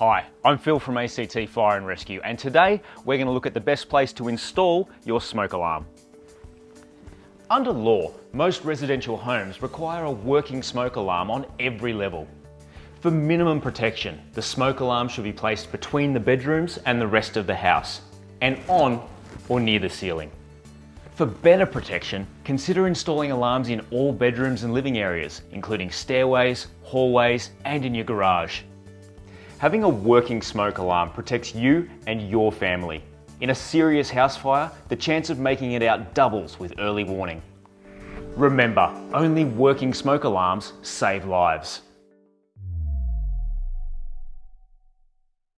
Hi, I'm Phil from ACT Fire and Rescue and today we're going to look at the best place to install your smoke alarm. Under law, most residential homes require a working smoke alarm on every level. For minimum protection, the smoke alarm should be placed between the bedrooms and the rest of the house and on or near the ceiling. For better protection, consider installing alarms in all bedrooms and living areas, including stairways, hallways and in your garage. Having a working smoke alarm protects you and your family. In a serious house fire, the chance of making it out doubles with early warning. Remember, only working smoke alarms save lives.